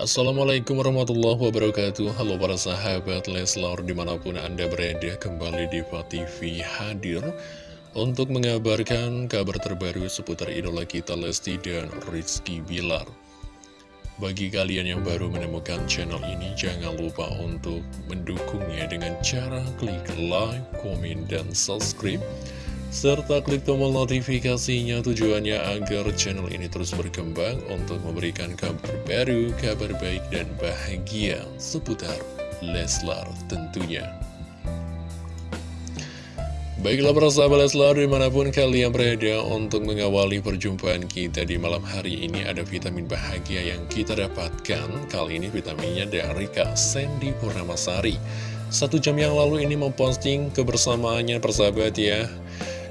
Assalamualaikum warahmatullahi wabarakatuh. Halo para sahabat Leslar di mana pun anda berada kembali di TV hadir Untuk mengabarkan kabar terbaru seputar idola kita Lesti dan Rizky Bilar. Bagi kalian yang baru menemukan channel ini Jangan lupa untuk mendukungnya dengan cara klik like, komen, dan subscribe serta klik tombol notifikasinya tujuannya agar channel ini terus berkembang untuk memberikan kabar baru, kabar baik dan bahagia seputar Leslar tentunya. Baiklah para sahabat Leslar di mana pun kalian berada untuk mengawali perjumpaan kita di malam hari ini ada vitamin bahagia yang kita dapatkan. Kali ini vitaminnya dari Kak Sandy Purnamasari. Satu jam yang lalu ini memposting kebersamaannya persahabat ya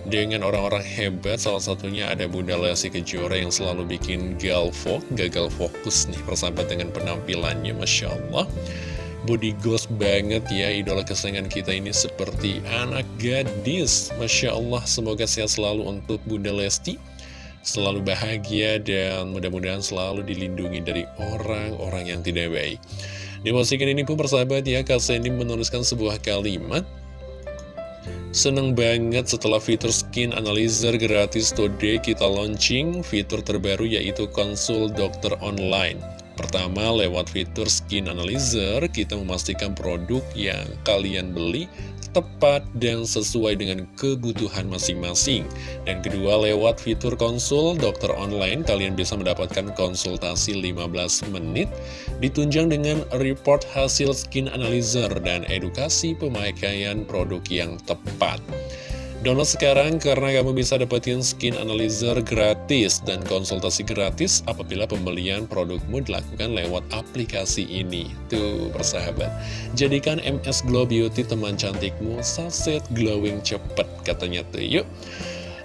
dengan orang-orang hebat Salah satunya ada Bunda Lesti Kejora yang selalu bikin galvo Gagal fokus nih persahabat dengan penampilannya Masya Allah. Body ghost banget ya idola kesayangan kita ini seperti anak gadis. Masya Allah semoga sehat selalu untuk Bunda Lesti. Selalu bahagia dan mudah-mudahan selalu dilindungi dari orang-orang yang tidak baik. Di postingan ini pun persahabat ya Kak Sandy menuliskan sebuah kalimat Seneng banget setelah fitur skin analyzer gratis today kita launching fitur terbaru yaitu konsul dokter online. Pertama, lewat fitur skin analyzer, kita memastikan produk yang kalian beli tepat dan sesuai dengan kebutuhan masing-masing. Dan kedua, lewat fitur konsul dokter online, kalian bisa mendapatkan konsultasi 15 menit, ditunjang dengan report hasil skin analyzer dan edukasi pemakaian produk yang tepat. Download sekarang karena kamu bisa dapetin skin analyzer gratis dan konsultasi gratis apabila pembelian produkmu dilakukan lewat aplikasi ini. Tuh, persahabat. Jadikan MS Glow Beauty teman cantikmu saset glowing cepet katanya tuh. Yuk.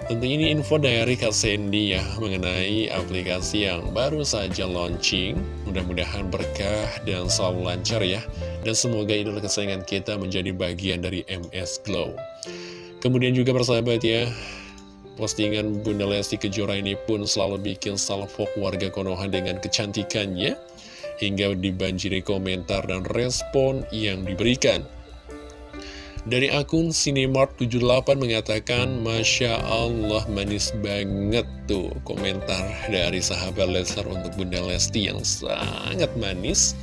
Tentu ini info dari Kak Sandy ya mengenai aplikasi yang baru saja launching. Mudah-mudahan berkah dan selalu lancar ya. Dan semoga idola kesayangan kita menjadi bagian dari MS Glow. Kemudian juga persahabat ya Postingan Bunda Lesti Kejora ini pun selalu bikin salvok warga Konoha dengan kecantikannya Hingga dibanjiri komentar dan respon yang diberikan dari akun Cinemart78 mengatakan Masya Allah manis banget tuh komentar dari sahabat Leslar untuk Bunda Lesti yang sangat manis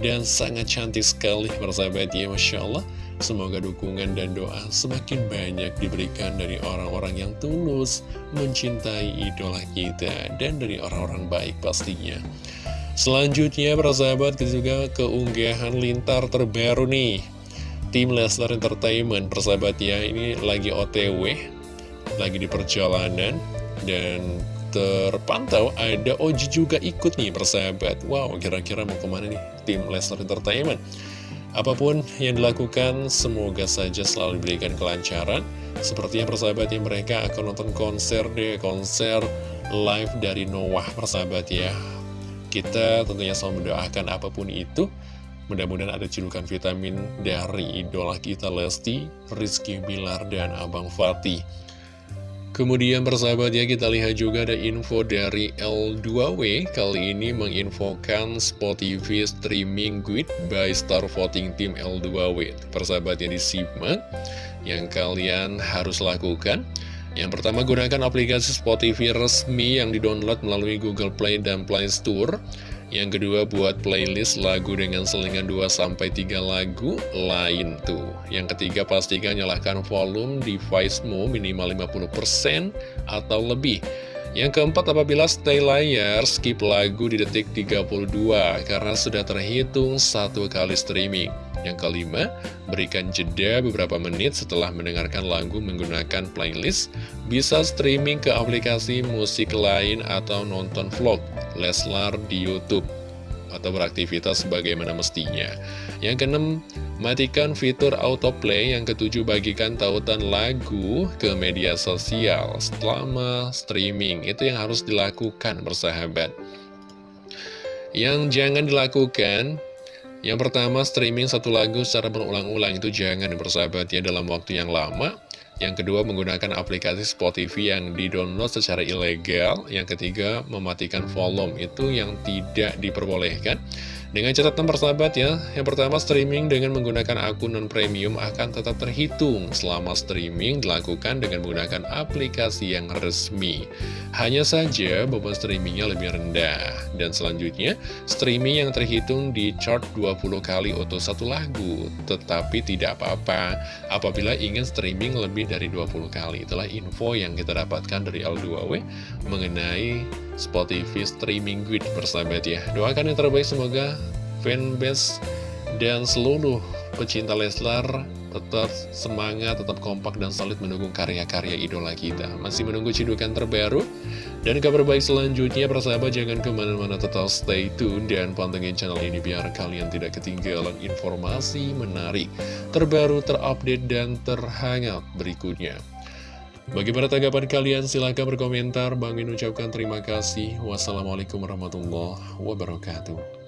dan sangat cantik sekali persahabat ya Masya Allah Semoga dukungan dan doa semakin banyak diberikan dari orang-orang yang tulus mencintai idola kita dan dari orang-orang baik pastinya. Selanjutnya para sahabat juga keunggahan lintar terbaru nih Tim Lesnar Entertainment persahabat ya ini lagi otw Lagi di perjalanan Dan terpantau ada Oji juga ikut nih persahabat Wow kira-kira mau ke mana nih tim Lesnar Entertainment Apa pun yang dilakukan, semoga saja selalu diberikan kelancaran. Sepertinya persahabat yang mereka akan nonton konser deh, konser live dari Noah persahabat ya. Kita tentunya selalu mendoakan apa pun itu. Mudah-mudahan ada cedukan vitamin dari idola kita Lesti, Rizky Bilar, dan Abang Fatih. Kemudian persahabat ya kita lihat juga ada info dari L2W Kali ini menginfokan Spot TV Streaming Guide by Star Voting Team L2W Persahabat yang disimak Yang kalian harus lakukan. Yang pertama gunakan aplikasi Spot TV resmi yang didownload melalui Google Play dan Play Store yang kedua buat playlist lagu dengan selingan 2-3 lagu lain tuh. Yang ketiga pastikan nyalakan volume device-mu minimal 50% atau lebih Yang keempat apabila stay layar skip lagu di detik 32 Karena sudah terhitung satu kali streaming. Yang kelima, berikan jeda beberapa menit setelah mendengarkan lagu menggunakan playlist, bisa streaming ke aplikasi musik lain atau nonton vlog. Leslar di Youtube atau beraktivitas sebagaimana mestinya. Yang keenam, matikan fitur autoplay. Yang ketujuh, bagikan tautan lagu ke media sosial selama streaming. Itu yang harus dilakukan, bersahabat. Yang jangan dilakukan, yang pertama, streaming satu lagu secara berulang-ulang itu jangan bersahabat ya dalam waktu yang lama. Yang kedua, menggunakan aplikasi Spot TV yang di-download secara ilegal. Yang ketiga, mematikan volume. Itu yang tidak diperbolehkan. Dengan catatan persahabat ya, yang pertama streaming dengan menggunakan akun non-premium akan tetap terhitung selama streaming dilakukan dengan menggunakan aplikasi yang resmi. Hanya saja beban streamingnya lebih rendah. Dan selanjutnya, streaming yang terhitung di chart 20 kali untuk satu lagu. Tetapi tidak apa-apa apabila ingin streaming lebih dari 20 kali. Itulah info yang kita dapatkan dari L2W mengenai Spotify Streaming Guide persahabat ya. Doakan yang terbaik semoga fanbase dan seluruh pecinta Leslar tetap semangat, tetap kompak dan solid mendukung karya-karya idola kita. Masih menunggu cidukan terbaru dan kabar baik selanjutnya, persahabat jangan ke mana-mana tetap stay tune dan pantengin channel ini biar kalian tidak ketinggalan informasi menarik, terbaru, terupdate, dan terhangat berikutnya. Bagaimana tanggapan kalian? Silahkan berkomentar. Bang Min ucapkan terima kasih. Wassalamualaikum warahmatullahi wabarakatuh.